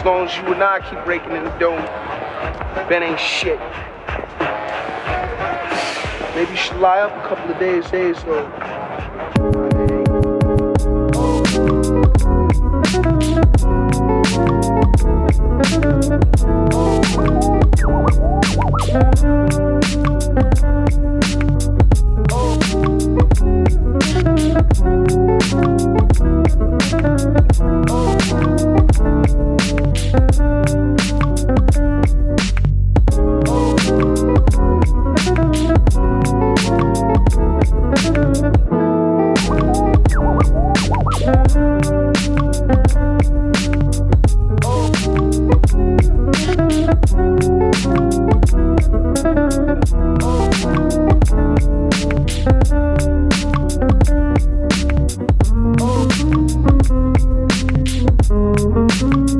As long as you and I keep breaking in the dome, Ben ain't shit. Maybe you should lie up a couple of days, days so. Thank Oh. oh.